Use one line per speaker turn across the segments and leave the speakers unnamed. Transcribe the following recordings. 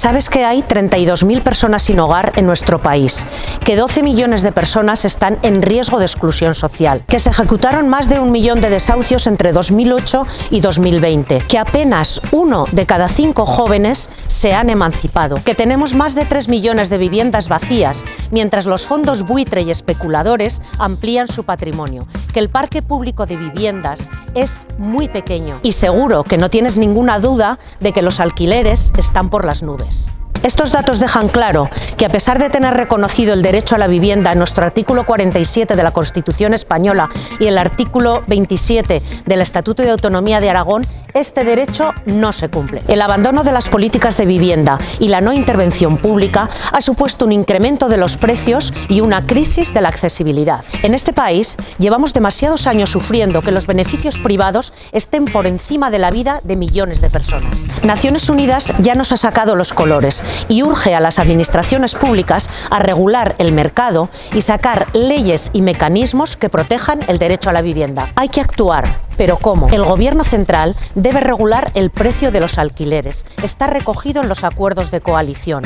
Sabes que hay 32.000 personas sin hogar en nuestro país, que 12 millones de personas están en riesgo de exclusión social, que se ejecutaron más de un millón de desahucios entre 2008 y 2020, que apenas uno de cada cinco jóvenes se han emancipado, que tenemos más de 3 millones de viviendas vacías, mientras los fondos buitre y especuladores amplían su patrimonio, que el parque público de viviendas es muy pequeño. Y seguro que no tienes ninguna duda de que los alquileres están por las nubes sociales. Estos datos dejan claro que a pesar de tener reconocido el derecho a la vivienda en nuestro artículo 47 de la Constitución española y el artículo 27 del Estatuto de Autonomía de Aragón, este derecho no se cumple. El abandono de las políticas de vivienda y la no intervención pública ha supuesto un incremento de los precios y una crisis de la accesibilidad. En este país llevamos demasiados años sufriendo que los beneficios privados estén por encima de la vida de millones de personas. Naciones Unidas ya nos ha sacado los colores y urge a las administraciones públicas a regular el mercado y sacar leyes y mecanismos que protejan el derecho a la vivienda. Hay que actuar, pero ¿cómo? El Gobierno central debe regular el precio de los alquileres. Está recogido en los acuerdos de coalición.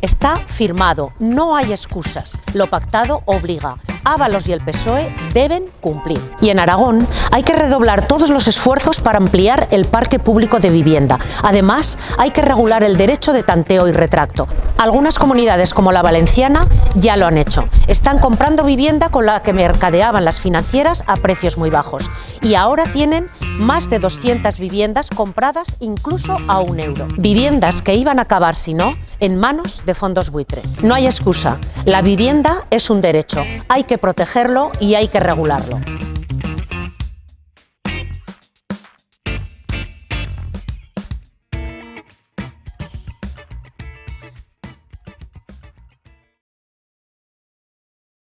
Está firmado, no hay excusas. Lo pactado obliga. Ábalos y el PSOE deben cumplir. Y en Aragón hay que redoblar todos los esfuerzos para ampliar el parque público de vivienda. Además, hay que regular el derecho de tanteo y retracto. Algunas comunidades como la valenciana ya lo han hecho. Están comprando vivienda con la que mercadeaban las financieras a precios muy bajos. Y ahora tienen más de 200 viviendas compradas incluso a un euro. Viviendas que iban a acabar, si no, en manos de fondos buitre. No hay excusa. La vivienda es un derecho. Hay que protegerlo y hay que regularlo.